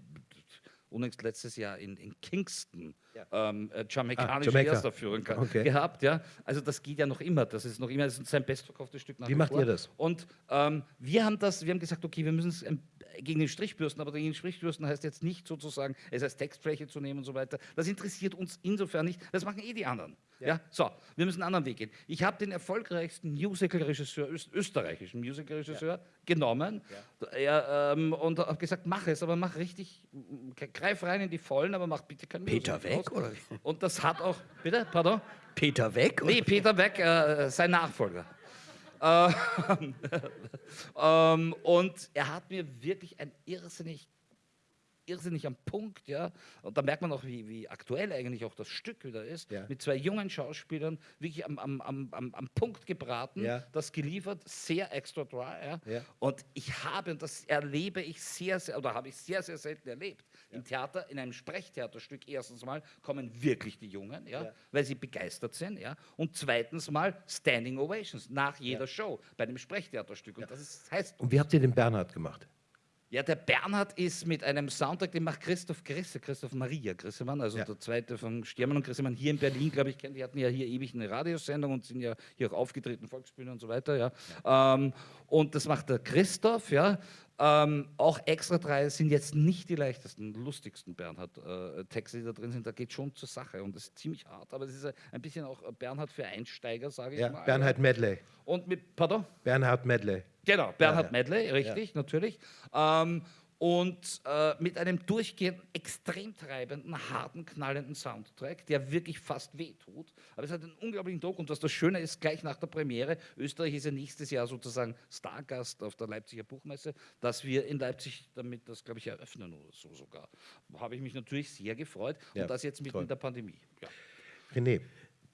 Speaker 2: unlängst letztes Jahr in, in Kingston ähm, äh, jamaikanische
Speaker 1: Jamaika.
Speaker 2: Erstaufführung ge-
Speaker 1: Okay.
Speaker 2: gehabt. Ja? Also das geht ja noch immer. Das ist noch immer das ist sein bestverkauftes Stück nach
Speaker 1: Wie macht
Speaker 2: vor.
Speaker 1: ihr das?
Speaker 2: Und ähm, wir haben das, wir haben gesagt, okay, wir müssen es ein, gegen den Strichbürsten, aber gegen den Strichbürsten heißt jetzt nicht sozusagen, es als Textfläche zu nehmen und so weiter. Das interessiert uns insofern nicht. Das machen eh die anderen. Ja. ja? So, wir müssen einen anderen Weg gehen. Ich habe den erfolgreichsten Musical-Regisseur, öst österreichischen Musical-Regisseur ja. genommen ja. ähm, und habe gesagt, mach es, aber mach richtig, greif rein in die Vollen, aber mach bitte keinen
Speaker 3: Peter Weg, oder?
Speaker 2: Und das hat auch, bitte, pardon?
Speaker 3: Peter Weg?
Speaker 2: Nee, Peter Weg, äh, sein Nachfolger. Ähm, ähm, und er hat mir wirklich ein irrsinnig irrsinnig am Punkt, ja. Und da merkt man auch, wie, wie aktuell eigentlich auch das Stück wieder ist. Ja. Mit zwei jungen Schauspielern wirklich am, am, am, am Punkt gebraten, ja. das geliefert, sehr extra dry. Ja. ja. Und ich habe, und das erlebe ich sehr, sehr, oder habe ich sehr, sehr selten erlebt, im Theater, in einem Sprechtheaterstück erstens mal kommen wirklich die Jungen, ja, weil sie begeistert sind, ja. Und zweitens mal Standing Ovations nach jeder Show bei einem Sprechtheaterstück. Und das ist, heißt.
Speaker 1: Und wie habt ihr den Bernhard gemacht?
Speaker 2: Ja, der Bernhard ist mit einem Soundtrack, den macht Christoph Grisse, Christoph Maria Grissemann, also ja. der zweite von Stiermann und Grissemann hier in Berlin, glaube ich, die hatten ja hier ewig eine Radiosendung und sind ja hier auch aufgetreten, Volksbühne und so weiter, ja. ja. Ähm, und das macht der Christoph, ja. Ähm, auch extra drei sind jetzt nicht die leichtesten, lustigsten Bernhard-Texte, äh, die da drin sind. Da geht schon zur Sache und das ist ziemlich hart, aber es ist ein bisschen auch Bernhard für Einsteiger, sage ich
Speaker 1: ja,
Speaker 2: mal.
Speaker 1: Bernhard Medley.
Speaker 2: Und mit, pardon?
Speaker 1: Bernhard Medley.
Speaker 2: Genau, Bernhard ja, ja. Medley, richtig, natürlich. Ähm, und äh, mit einem durchgehend extrem treibenden, harten, knallenden Soundtrack, der wirklich fast wehtut. Aber es hat einen unglaublichen Druck und was das Schöne ist, gleich nach der Premiere, Österreich ist ja nächstes Jahr sozusagen Stargast auf der Leipziger Buchmesse, dass wir in Leipzig damit das, glaube ich, eröffnen oder so sogar. Habe ich mich natürlich sehr gefreut und das jetzt mitten toll. in der Pandemie. Ja.
Speaker 1: René,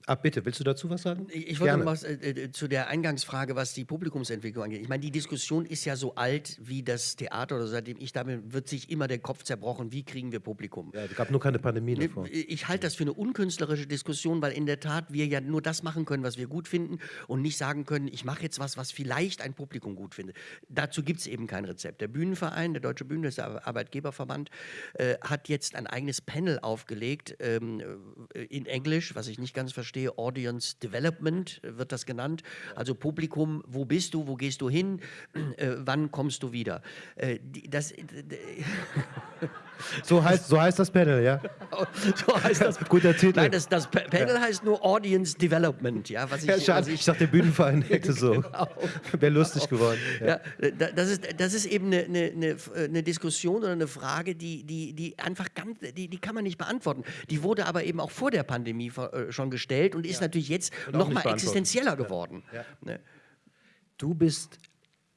Speaker 1: Ah, bitte, willst du dazu was sagen?
Speaker 3: Ich wollte noch was äh, äh, zu der Eingangsfrage, was die Publikumsentwicklung angeht. Ich meine, die Diskussion ist ja so alt wie das Theater oder seitdem ich da bin, wird sich immer der Kopf zerbrochen, wie kriegen wir Publikum?
Speaker 1: Ja, es gab nur keine Pandemie davor.
Speaker 3: Ich halte das für eine unkünstlerische Diskussion, weil in der Tat wir ja nur das machen können, was wir gut finden und nicht sagen können, ich mache jetzt was, was vielleicht ein Publikum gut findet. Dazu gibt es eben kein Rezept. Der Bühnenverein, der Deutsche Bühnen, der Arbeitgeberverband, äh, hat jetzt ein eigenes Panel aufgelegt ähm, äh, in Englisch, was ich nicht ganz verstehe verstehe, Audience Development wird das genannt. Also Publikum, wo bist du, wo gehst du hin, äh, wann kommst du wieder? Äh, das,
Speaker 1: so, heißt, so heißt das Panel, ja?
Speaker 3: so heißt das.
Speaker 1: Guter Titel.
Speaker 3: Nein, das, das Panel ja. heißt nur Audience Development. Ja,
Speaker 1: was ich, ja, schade, ich, ich dachte, der Bühnenverein hätte so. Genau. Wäre lustig geworden.
Speaker 3: Ja. ja. das, ist, das ist eben eine, eine, eine, Diskussion oder eine Frage, die, die, die einfach ganz, die, die kann man nicht beantworten. Die wurde aber eben auch vor der Pandemie äh, schon gestellt und ist natürlich jetzt noch mal existenzieller geworden. Ne?
Speaker 1: Du bist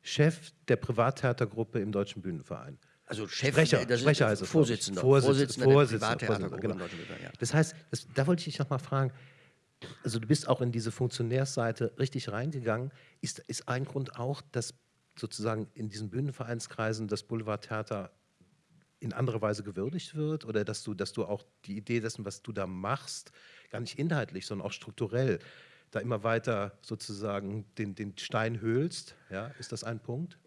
Speaker 1: Chef der Privattheatergruppe im Deutschen Bühnenverein.
Speaker 3: Also Chef,
Speaker 1: Sprecher,
Speaker 3: das
Speaker 1: Sprecher heißt
Speaker 3: es. Vorsitzender.
Speaker 1: Vorsitzender, Vorsitzender, Vorsitzender genau. Das heißt, das, da wollte ich dich nochmal fragen, also du bist auch in diese Funktionärsseite richtig reingegangen. Ist, ist ein Grund auch, dass sozusagen in diesen Bühnenvereinskreisen das Boulevardtheater in anderer Weise gewürdigt wird oder dass du, dass du auch die Idee dessen, was du da machst, gar nicht inhaltlich, sondern auch strukturell da immer weiter sozusagen den, den Stein höhlst? Ja, ist das ein Punkt?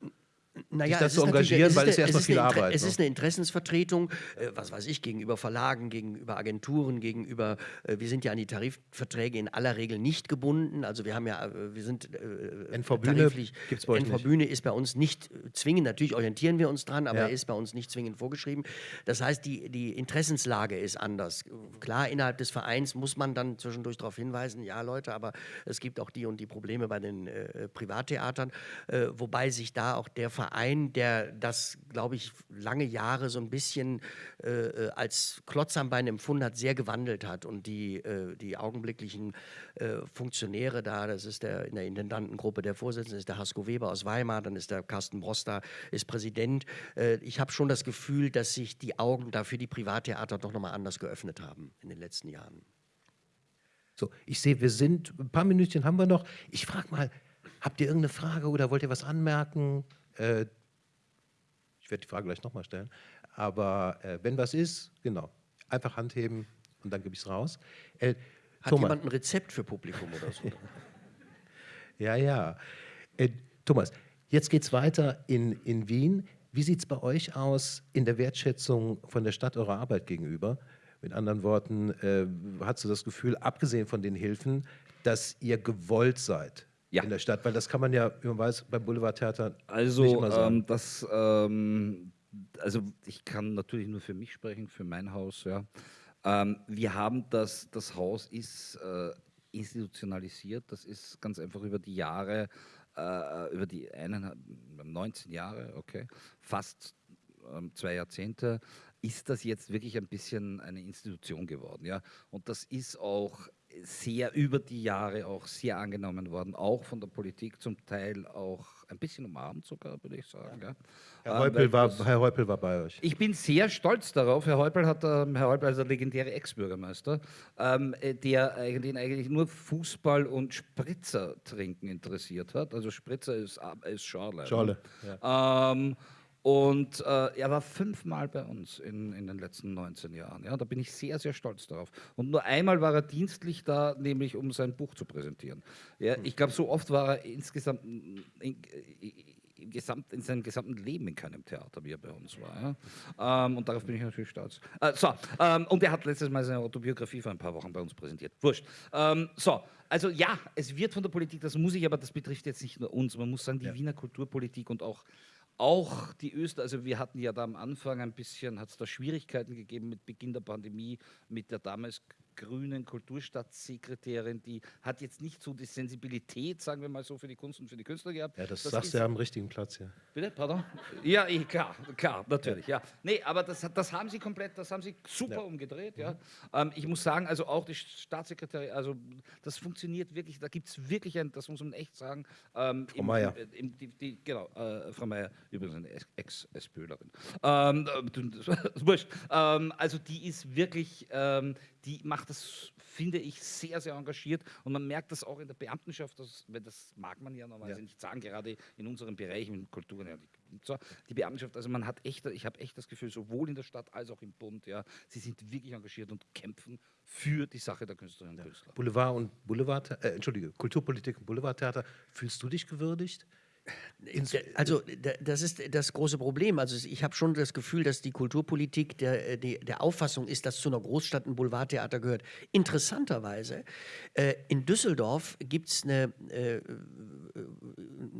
Speaker 3: Naja,
Speaker 1: sich das zu engagieren, weil es
Speaker 3: ist
Speaker 1: erstmal viel Arbeit.
Speaker 3: Es ne? ist eine Interessensvertretung, äh, was weiß ich, gegenüber Verlagen, gegenüber Agenturen, gegenüber, äh, wir sind ja an die Tarifverträge in aller Regel nicht gebunden, also wir haben ja, äh, wir sind
Speaker 1: äh, NV-Bühne
Speaker 3: gibt's bei euch NV-Bühne ist bei uns nicht zwingend, natürlich orientieren wir uns dran, aber ja. er ist bei uns nicht zwingend vorgeschrieben. Das heißt, die, die Interessenslage ist anders. Klar, innerhalb des Vereins muss man dann zwischendurch darauf hinweisen, ja Leute, aber es gibt auch die und die Probleme bei den äh, Privattheatern, äh, wobei sich da auch der Verein, der das, glaube ich, lange Jahre so ein bisschen äh, äh, als Klotz am Bein empfunden hat, sehr gewandelt hat. Und die, äh, die augenblicklichen äh, Funktionäre da, das ist der in der Intendantengruppe der Vorsitzende, ist der Hasko Weber aus Weimar, dann ist der Carsten Broster, ist Präsident. Äh, ich habe schon das Gefühl, dass sich die Augen da für die Privattheater doch nochmal anders geöffnet haben in den letzten Jahren.
Speaker 1: So, ich sehe, wir sind, ein paar Minütchen haben wir noch. Ich frage mal, habt ihr irgendeine Frage oder wollt ihr was anmerken? Äh, ich werde die Frage gleich nochmal stellen. Aber äh, wenn was ist, genau, einfach Hand heben und dann gebe ich es raus.
Speaker 3: Äh, Hat Thomas. jemand ein Rezept für Publikum oder so?
Speaker 1: ja, ja. Äh, Thomas, jetzt geht es weiter in, in Wien. Wie sieht es bei euch aus in der Wertschätzung von der Stadt eurer Arbeit gegenüber? Mit anderen Worten, äh, hast du das Gefühl, abgesehen von den Hilfen, dass ihr gewollt seid
Speaker 2: Ja.
Speaker 1: in der Stadt? Weil das kann man ja, wie man weiß, beim Boulevardtheater nicht
Speaker 2: Also,
Speaker 1: immer sagen.
Speaker 2: ähm, das, ähm, also ich kann natürlich nur für mich sprechen, für mein Haus. Ja. Ähm, wir haben das, das Haus ist äh, institutionalisiert. Das ist ganz einfach über die Jahre, äh, über die eineinhalb, 19 Jahre, okay, fast ähm, zwei Jahrzehnte, ist das jetzt wirklich ein bisschen eine Institution geworden. Ja. Und das ist auch sehr über die Jahre auch sehr angenommen worden, auch von der Politik zum Teil auch ein bisschen umarmt sogar, würde ich sagen. Ja.
Speaker 1: Herr,
Speaker 2: Ähm,
Speaker 1: Häupl
Speaker 2: weil
Speaker 1: war, Herr Häupl war bei euch.
Speaker 2: ich bin sehr stolz darauf. Herr Häupl hat, ähm, Herr Häupl, also der legendäre Ex-Bürgermeister, ähm, äh, der eigentlich, eigentlich nur Fußball und Spritzer trinken interessiert hat. Also Spritzer ist, ab- ist Schorle.
Speaker 1: Schorle,
Speaker 2: Ähm, und äh, er war fünfmal bei uns in, in den letzten 19 Jahren. Ja, da bin ich sehr, sehr stolz darauf. Und nur einmal war er dienstlich da, nämlich um sein Buch zu präsentieren. Ja, ich glaube, so oft war er insgesamt in, in, Gesamt, in seinem gesamten Leben in keinem Theater, wie er bei uns war. Ja? Ähm, und darauf bin ich natürlich stolz. Äh, so, ähm, und er hat letztes Mal seine Autobiografie vor ein paar Wochen bei uns präsentiert. Wurscht. Ähm, so, also ja, es wird von der Politik, das muss ich, aber das betrifft jetzt nicht nur uns. Man muss sagen, die Wiener Kulturpolitik und auch auch die Öster, also wir hatten ja da am Anfang ein bisschen, hat es da Schwierigkeiten gegeben mit Beginn der Pandemie, mit der damals grünen Kulturstadtsekretärin, die hat jetzt nicht so die Sensibilität, sagen wir mal so, für die Kunst und für die Künstler gehabt.
Speaker 1: Ja, das,
Speaker 2: Das
Speaker 1: sagst du ja am richtigen Platz hier.
Speaker 2: Bitte, pardon? Ja, eh, klar, klar, natürlich, ja. Nee, aber das, das haben sie komplett, das haben sie super umgedreht, ja. Ähm, ich muss sagen, also auch die Staatssekretärin, also das funktioniert wirklich, da gibt es wirklich ein, das muss man echt sagen. Ähm,
Speaker 1: Frau Meier.
Speaker 2: Die, genau, äh, Frau Meier, übrigens eine Ex- Ex-SPÖlerin. Ähm, äh, wurscht. Ähm, also die ist wirklich, ähm, die macht das, finde ich, sehr, sehr engagiert und man merkt das auch in der Beamtenschaft, das, weil das mag man ja normalerweise
Speaker 1: Ja.
Speaker 2: nicht sagen, gerade in unserem Bereich, in Kultur, ja, die, so, die Beamtenschaft, also man hat echt, ich habe echt das Gefühl, sowohl in der Stadt als auch im Bund, ja, sie sind wirklich engagiert und kämpfen für die Sache der Künstlerinnen und Künstler.
Speaker 1: Boulevard und Boulevard, äh, Entschuldige, Kulturpolitik und Boulevardtheater. Fühlst du dich gewürdigt?
Speaker 3: Also da- das ist das große Problem. Also ich habe schon das Gefühl, dass die Kulturpolitik der, äh, die, der Auffassung ist, dass zu einer Großstadt ein Boulevardtheater gehört. Interessanterweise, äh, in Düsseldorf gibt es eine, äh,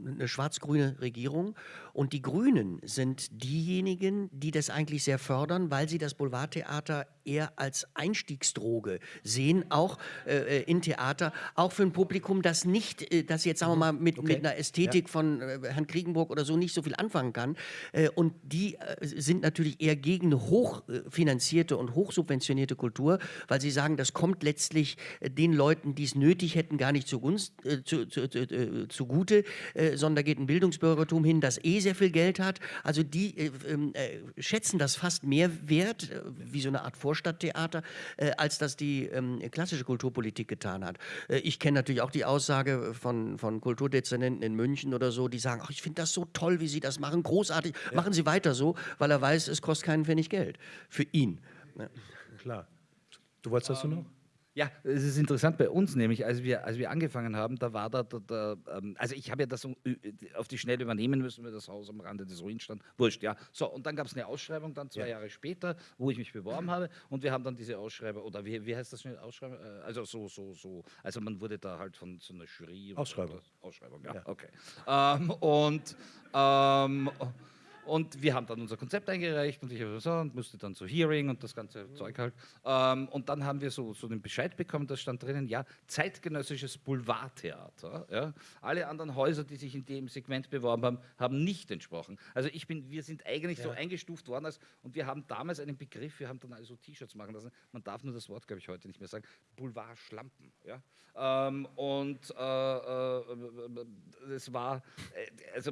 Speaker 3: eine schwarz-grüne Regierung und die Grünen sind diejenigen, die das eigentlich sehr fördern, weil sie das Boulevardtheater eher als Einstiegsdroge sehen, auch äh, in Theater, auch für ein Publikum, das nicht, äh, das jetzt sagen wir mal mit, mit einer Ästhetik von äh, Herrn Kriegenburg oder so nicht so viel anfangen kann. Äh, und die äh, sind natürlich eher gegen hochfinanzierte und hochsubventionierte Kultur, weil sie sagen, das kommt letztlich äh, den Leuten, die es nötig hätten, gar nicht zugunst, äh, zu, zu, zu, äh, zugute, äh, sondern da geht ein Bildungsbürgertum hin, das eh sehr viel Geld hat. Also die äh, ähm, äh, schätzen das fast mehr wert, äh, wie so eine Art Vorstadttheater, äh, als das die ähm, klassische Kulturpolitik getan hat. Äh, ich kenne natürlich auch die Aussage von, von Kulturdezernenten in München oder so, die sagen, ach, ich finde das so toll, wie Sie das machen, großartig, machen Sie weiter so, weil er weiß, es kostet keinen Pfennig Geld für ihn. Ja.
Speaker 1: klar. Du wolltest das noch?
Speaker 2: Ja, es ist interessant bei uns nämlich, als wir, als wir angefangen haben, da war da, da, da ähm, also ich habe ja das äh, auf die Schnelle übernehmen müssen, weil das Haus am Rande des Ruins stand. Wurscht, ja. So, und dann gab es eine Ausschreibung, dann zwei Jahre später, wo ich mich beworben habe und wir haben dann diese Ausschreibung, oder wie, wie heißt das schnell, Ausschreibung? Äh, Also so, so, so, also man wurde da halt von so einer Jury. oder-
Speaker 1: Ausschreibung.
Speaker 2: Ausschreibung, ja,
Speaker 1: Ja.
Speaker 2: okay. Ähm, und ähm, und wir haben dann unser Konzept eingereicht und ich habe so und musste dann so Hearing und das ganze Zeug halt. Ähm, und dann haben wir so, so den Bescheid bekommen, da stand drinnen, ja, zeitgenössisches Boulevardtheater. Ja. Alle anderen Häuser, die sich in dem Segment beworben haben, haben nicht entsprochen. Also ich bin, wir sind eigentlich so eingestuft worden als, und wir haben damals einen Begriff, wir haben dann also T-Shirts machen lassen, man darf nur das Wort, glaube ich, heute nicht mehr sagen, Boulevardschlampen. Ja. Ähm, und äh, äh, es war, äh, also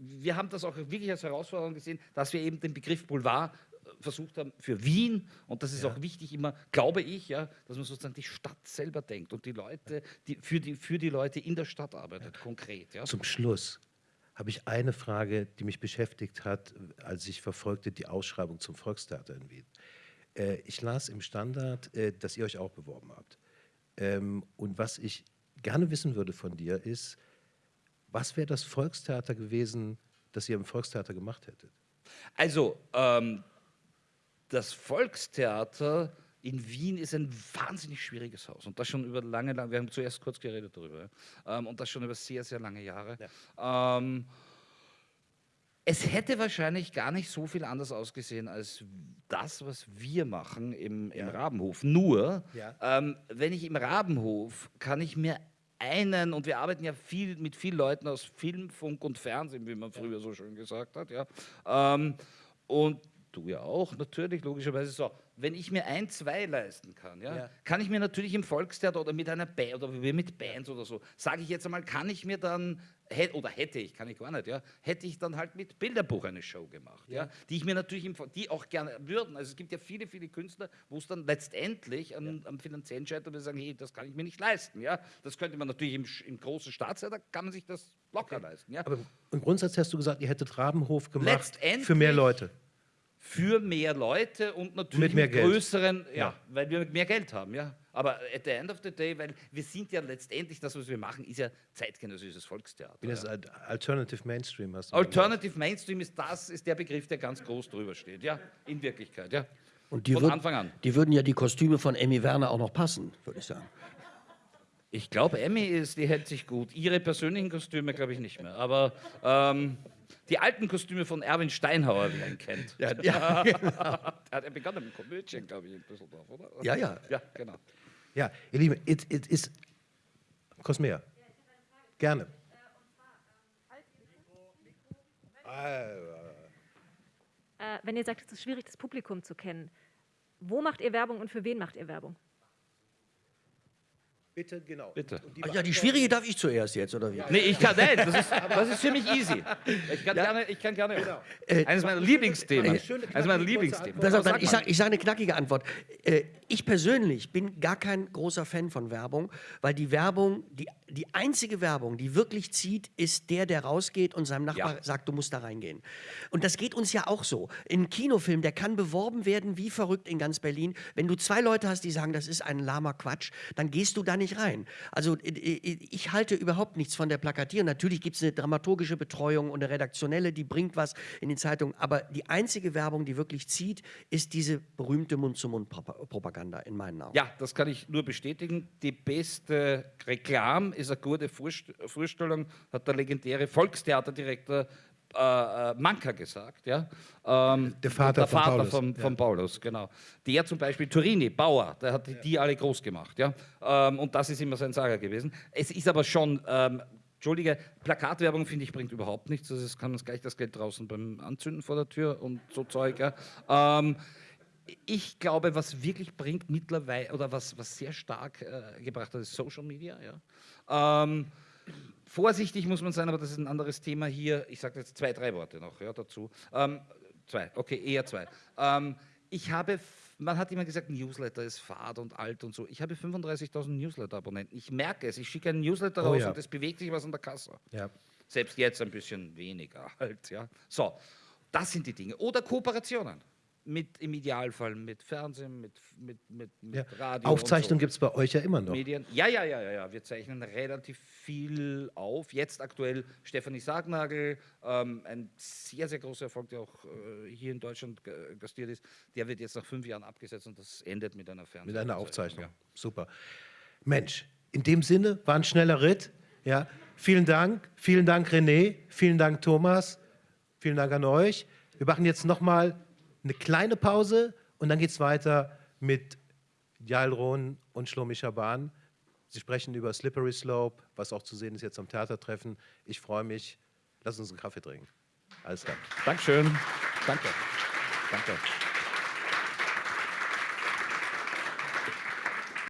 Speaker 2: wir haben das auch wirklich als Herausforderung gesehen, dass wir eben den Begriff Boulevard äh, versucht haben für Wien und das ist auch wichtig immer, glaube ich, ja, dass man sozusagen die Stadt selber denkt und die Leute, die für die, für die Leute in der Stadt arbeitet, konkret. Ja.
Speaker 1: Zum Schluss habe ich eine Frage, die mich beschäftigt hat, als ich verfolgte die Ausschreibung zum Volkstheater in Wien. Äh, ich las im Standard, äh, dass ihr euch auch beworben habt. Ähm, und was ich gerne wissen würde von dir ist, was wäre das Volkstheater gewesen, das ihr im Volkstheater gemacht hättet?
Speaker 2: Also, ähm, das Volkstheater in Wien ist ein wahnsinnig schwieriges Haus und das schon über lange, lange, wir haben zuerst kurz geredet darüber, ähm, und das schon über sehr, sehr lange Jahre. Ja. Ähm, es hätte wahrscheinlich gar nicht so viel anders ausgesehen als das, was wir machen im, im ja. Rabenhof. Nur, ja. ähm, wenn ich im Rabenhof, kann ich mir einen, und wir arbeiten ja viel mit vielen Leuten aus Film, Funk und Fernsehen, wie man früher so schön gesagt hat, ja. Ähm, und du ja auch, natürlich, logischerweise so. Wenn ich mir ein, zwei leisten kann, ja, ja. kann ich mir natürlich im Volkstheater oder mit einer Band oder mit Bands oder so, sage ich jetzt einmal, kann ich mir dann, oder hätte ich, kann ich gar nicht, ja, hätte ich dann halt mit Bilderbuch eine Show gemacht, ja, ja die ich mir natürlich, im, die auch gerne würden. Also es gibt ja viele, viele Künstler, wo es dann letztendlich am, ja. am finanziellen scheitert, wir sagen, hey, das kann ich mir nicht leisten, ja. Das könnte man natürlich im, im großen Staatstheater, kann man sich das locker okay. leisten, ja.
Speaker 1: Aber im Grundsatz hast du gesagt, ihr hättet Rabenhof gemacht für mehr Leute
Speaker 2: für mehr Leute und natürlich mit, mehr größeren, ja, ja, weil wir mehr Geld haben, ja. Aber at the end of the day, weil wir sind ja letztendlich, das, was wir machen, ist ja zeitgenössisches Volkstheater.
Speaker 1: Das ja. Alternative Mainstream hast
Speaker 2: du Alternative Mainstream ist das, ist der Begriff, der ganz groß drüber steht, ja, in Wirklichkeit, ja.
Speaker 3: Und die Von würd, Anfang an. Die würden ja die Kostüme von Emmy Werner auch noch passen, würde ich sagen.
Speaker 2: Ich glaube, Emmy ist, die hält sich gut. Ihre persönlichen Kostüme glaube ich nicht mehr. Aber ähm, die alten Kostüme von Erwin Steinhauer, wie man ihn kennt. Ja, ja genau. Der hat ja begonnen mit Komödien, glaube ich, in Düsseldorf, oder?
Speaker 3: Ja, ja.
Speaker 2: Ja, genau.
Speaker 1: Ja, ihr Lieben, es ist. Cosmea. Gerne.
Speaker 4: Äh, wenn ihr sagt, es ist schwierig, das Publikum zu kennen, wo macht ihr Werbung und für wen macht ihr Werbung?
Speaker 1: Bitte, genau.
Speaker 2: Bitte.
Speaker 3: Die Ach ja, die schwierige darf ich zuerst jetzt, oder wie?
Speaker 2: Nee, ich kann, nein, das ist, das ist für mich easy. Ich kann ja. gerne, ich kann gerne. Genau. Äh, eines meiner Lieblingsthemen. Eines meiner Lieblingsthemen.
Speaker 3: Dann, ich sage sag eine knackige Antwort. Äh, ich persönlich bin gar kein großer Fan von Werbung, weil die Werbung, die, die einzige Werbung, die wirklich zieht, ist der, der rausgeht und seinem Nachbar ja. sagt, du musst da reingehen. Und das geht uns ja auch so. Ein Kinofilm, der kann beworben werden wie verrückt in ganz Berlin. Wenn du zwei Leute hast, die sagen, das ist ein lahmer Quatsch, dann gehst du da nicht rein. Also ich halte überhaupt nichts von der Plakatierung. Natürlich gibt es eine dramaturgische Betreuung und eine redaktionelle, die bringt was in die Zeitung. Aber die einzige Werbung, die wirklich zieht, ist diese berühmte Mund-zu-Mund-Propaganda in meinen Augen.
Speaker 2: Ja, das kann ich nur bestätigen. Die beste Reklam ist eine gute Vorstellung, hat der legendäre Volkstheaterdirektor äh, äh, Manka gesagt, ja.
Speaker 1: Ähm, der Vater,
Speaker 2: der
Speaker 1: von,
Speaker 2: Vater
Speaker 1: Paulus.
Speaker 2: Von, von ja. Paulus, genau. Der zum Beispiel Turini, Bauer, der hat ja. die alle groß gemacht, ja. Ähm, und das ist immer sein Sager gewesen. Es ist aber schon, ähm, Entschuldige, Plakatwerbung finde ich bringt überhaupt nichts. Also es kann uns gleich das Geld draußen beim Anzünden vor der Tür und so Zeug. Ja. Ähm, ich glaube, was wirklich bringt mittlerweile oder was, was sehr stark äh, gebracht hat, ist Social Media. Ja. Vorsichtig muss man sein, aber das ist ein anderes Thema hier. Ich sage jetzt zwei, drei Worte noch ja, dazu. Ähm, zwei, okay, eher zwei. Ähm, ich habe, man hat immer gesagt, Newsletter ist fad und alt und so. Ich habe 35.000 Newsletter-Abonnenten. Ich merke es. Ich schicke einen Newsletter oh, raus ja. und es bewegt sich was an der Kasse. Ja. Selbst jetzt ein bisschen weniger halt. Ja. So, das sind die Dinge. Oder Kooperationen mit im Idealfall mit Fernsehen, mit, mit, mit, mit
Speaker 1: ja. Radio. Aufzeichnung so. gibt es bei euch ja immer noch.
Speaker 2: Medien. Ja, ja, ja, ja, ja. Wir zeichnen relativ viel auf. Jetzt aktuell Stefanie Sargnagel, ähm, ein sehr, sehr großer Erfolg, der auch äh, hier in Deutschland gastiert ist. Der wird jetzt nach fünf Jahren abgesetzt und das endet mit einer Fernsehen.
Speaker 1: Mit einer Aufzeichnung. Ja. Super. Mensch, in dem Sinne war ein schneller Ritt. Ja. Vielen Dank. Vielen Dank, René. Vielen Dank, Thomas. Vielen Dank an euch. Wir machen jetzt nochmal eine kleine Pause und dann geht es weiter mit Jalron und Shlomi Shaban. Sie sprechen über Slippery Slope, was auch zu sehen ist jetzt am Theatertreffen. Ich freue mich. Lass uns einen Kaffee trinken. Alles klar.
Speaker 2: Dankeschön. Danke. Danke.